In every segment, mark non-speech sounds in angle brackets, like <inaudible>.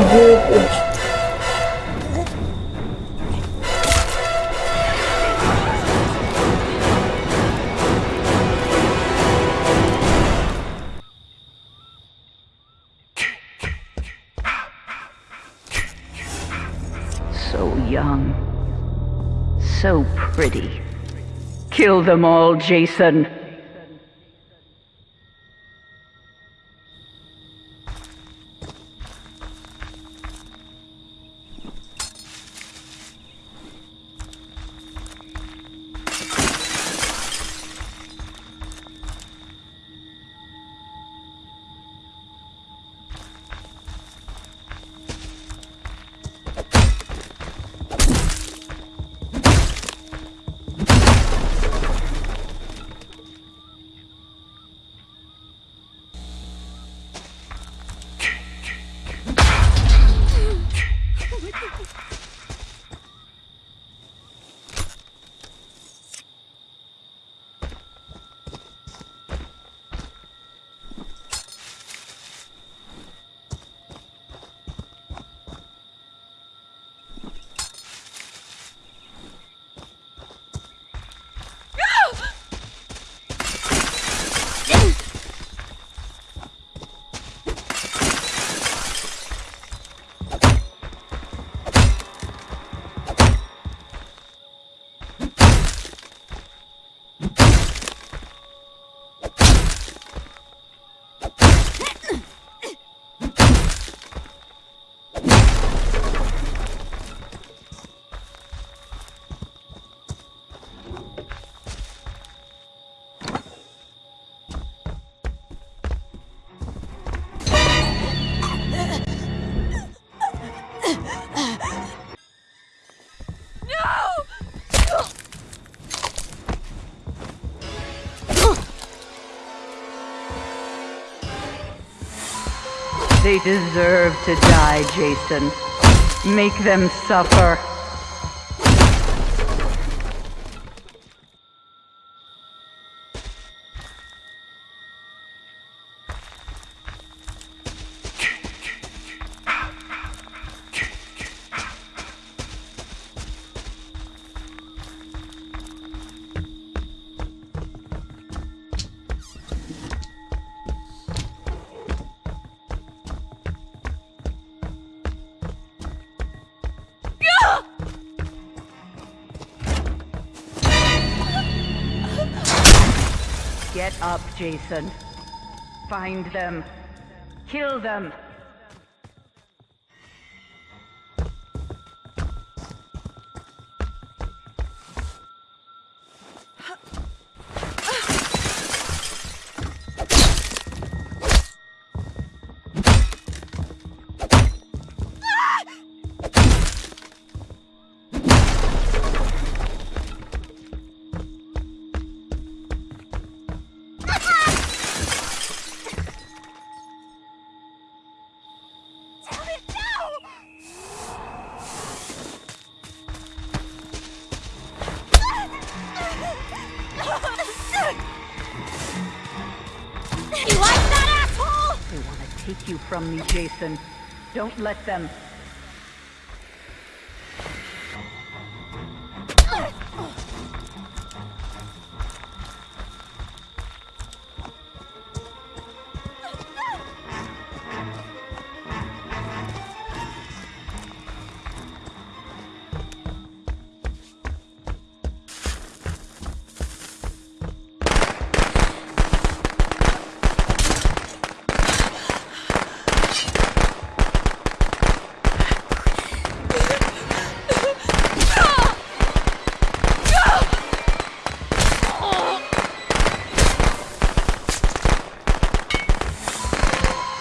9. So young. So pretty. Kill them all, Jason. They deserve to die, Jason. Make them suffer. Get up, Jason. Find them. Kill them. Take you from me, Jason. Don't let them.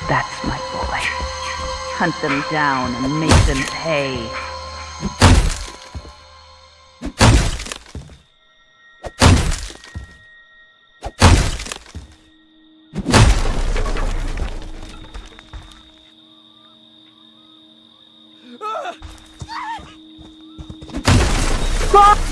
That's my boy. Hunt them down and make them pay. Ah!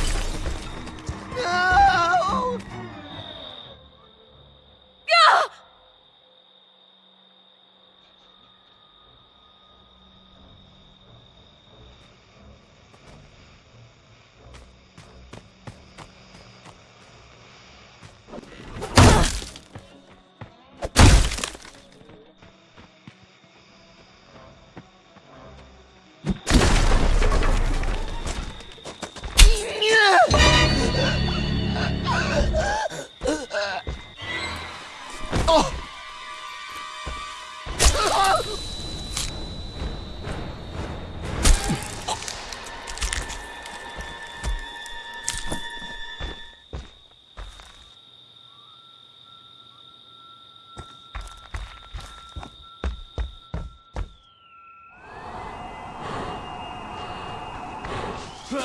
They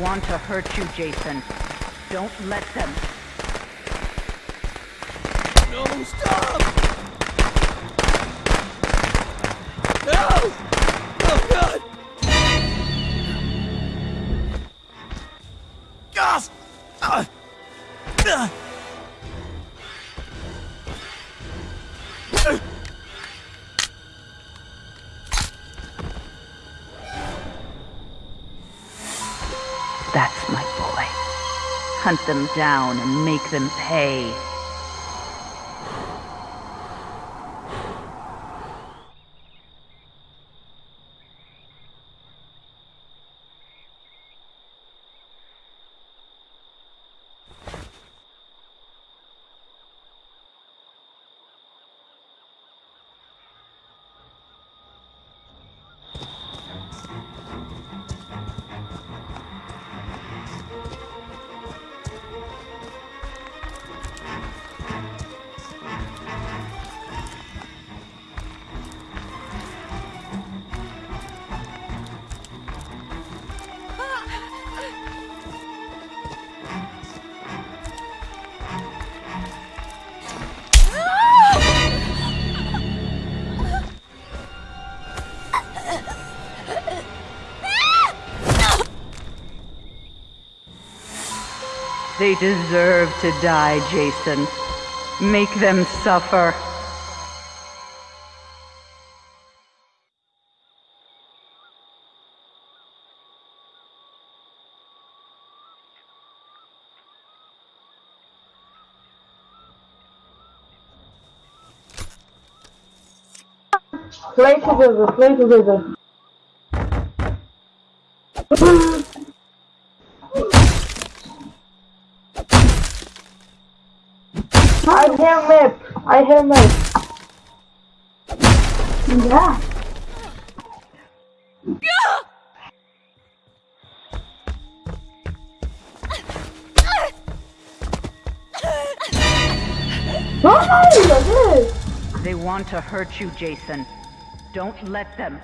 want to hurt you, Jason. Don't let them. No, stop! No! That's my boy. Hunt them down and make them pay. They deserve to die, Jason. Make them suffer. Play together, play together. I have map. I have map. Yeah. Yes. They want to hurt you, Jason. Don't let them.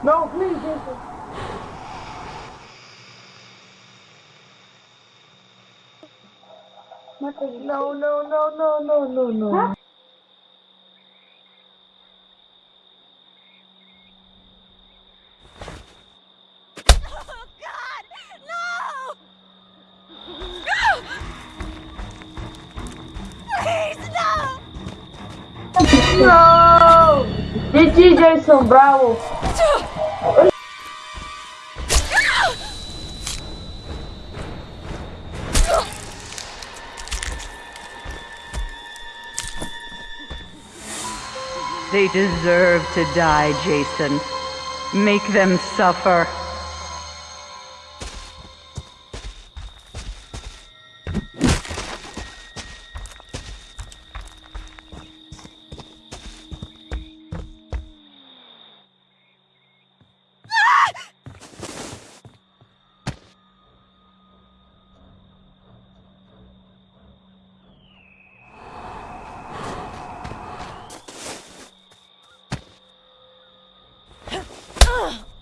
No, please, Jason. No, no, no, no, no, no, no. No! No! No! GG, Jason, bravo. They deserve to die, Jason. Make them suffer. Ugh.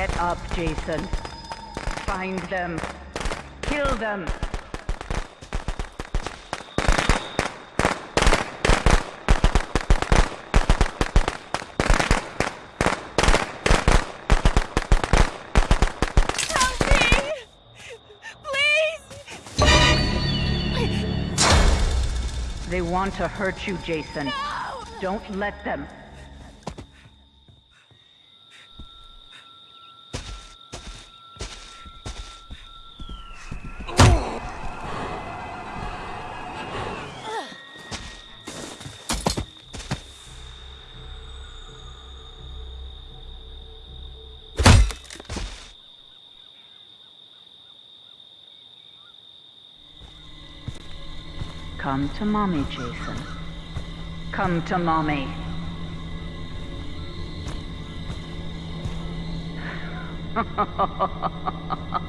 Get up, Jason. Find them. Kill them. Help me! Please! They want to hurt you, Jason. No! Don't let them. Come to mommy, Jason. Come to mommy. <laughs>